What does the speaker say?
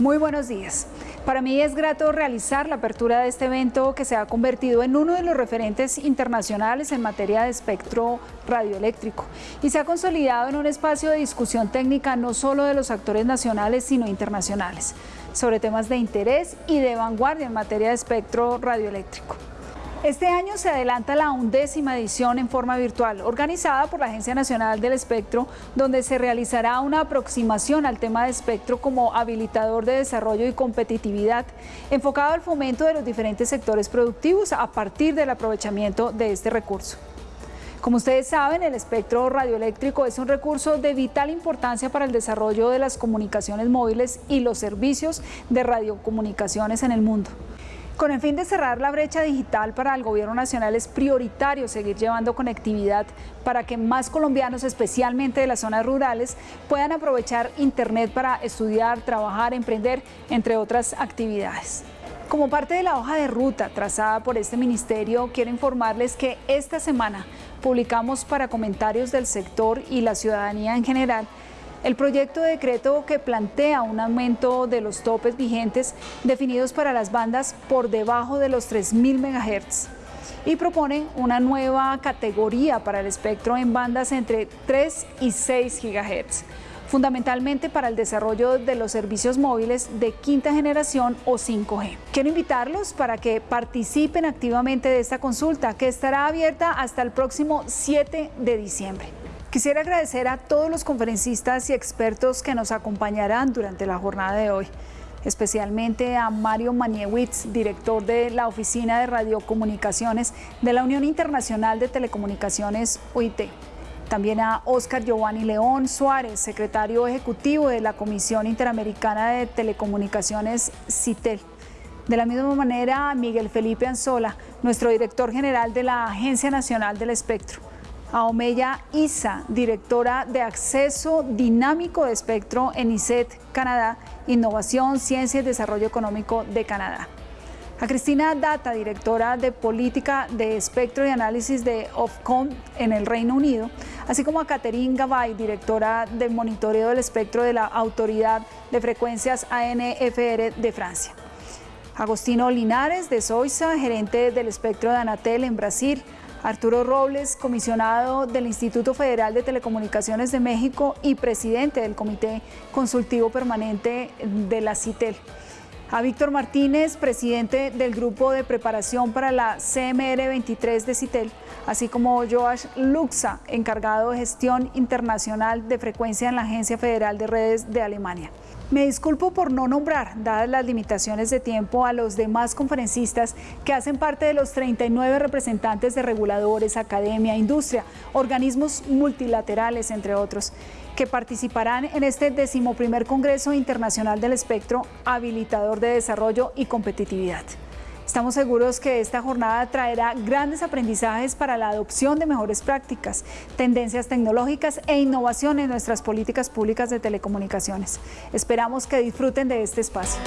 Muy buenos días. Para mí es grato realizar la apertura de este evento que se ha convertido en uno de los referentes internacionales en materia de espectro radioeléctrico y se ha consolidado en un espacio de discusión técnica no solo de los actores nacionales sino internacionales sobre temas de interés y de vanguardia en materia de espectro radioeléctrico. Este año se adelanta la undécima edición en forma virtual, organizada por la Agencia Nacional del Espectro, donde se realizará una aproximación al tema de espectro como habilitador de desarrollo y competitividad, enfocado al fomento de los diferentes sectores productivos a partir del aprovechamiento de este recurso. Como ustedes saben, el espectro radioeléctrico es un recurso de vital importancia para el desarrollo de las comunicaciones móviles y los servicios de radiocomunicaciones en el mundo. Con el fin de cerrar la brecha digital para el Gobierno Nacional es prioritario seguir llevando conectividad para que más colombianos, especialmente de las zonas rurales, puedan aprovechar Internet para estudiar, trabajar, emprender, entre otras actividades. Como parte de la hoja de ruta trazada por este ministerio, quiero informarles que esta semana publicamos para comentarios del sector y la ciudadanía en general el proyecto de decreto que plantea un aumento de los topes vigentes definidos para las bandas por debajo de los 3.000 MHz y propone una nueva categoría para el espectro en bandas entre 3 y 6 GHz, fundamentalmente para el desarrollo de los servicios móviles de quinta generación o 5G. Quiero invitarlos para que participen activamente de esta consulta que estará abierta hasta el próximo 7 de diciembre. Quisiera agradecer a todos los conferencistas y expertos que nos acompañarán durante la jornada de hoy, especialmente a Mario Maniewicz, director de la Oficina de Radiocomunicaciones de la Unión Internacional de Telecomunicaciones UIT. También a Oscar Giovanni León Suárez, secretario ejecutivo de la Comisión Interamericana de Telecomunicaciones CITEL. De la misma manera, a Miguel Felipe Anzola, nuestro director general de la Agencia Nacional del Espectro a Omeya Isa, directora de Acceso Dinámico de Espectro en ICET, Canadá, Innovación, Ciencia y Desarrollo Económico de Canadá. A Cristina Data, directora de Política de Espectro y Análisis de Ofcom en el Reino Unido, así como a Catherine Gabay, directora de Monitoreo del Espectro de la Autoridad de Frecuencias ANFR de Francia. Agostino Linares de Soiza, gerente del espectro de Anatel en Brasil, Arturo Robles, comisionado del Instituto Federal de Telecomunicaciones de México y presidente del Comité Consultivo Permanente de la CITEL. A Víctor Martínez, presidente del Grupo de Preparación para la CMR 23 de CITEL, así como Joash Luxa, encargado de gestión internacional de frecuencia en la Agencia Federal de Redes de Alemania. Me disculpo por no nombrar, dadas las limitaciones de tiempo, a los demás conferencistas que hacen parte de los 39 representantes de reguladores, academia, industria, organismos multilaterales, entre otros, que participarán en este decimoprimer Congreso Internacional del Espectro Habilitador de Desarrollo y Competitividad. Estamos seguros que esta jornada traerá grandes aprendizajes para la adopción de mejores prácticas, tendencias tecnológicas e innovación en nuestras políticas públicas de telecomunicaciones. Esperamos que disfruten de este espacio.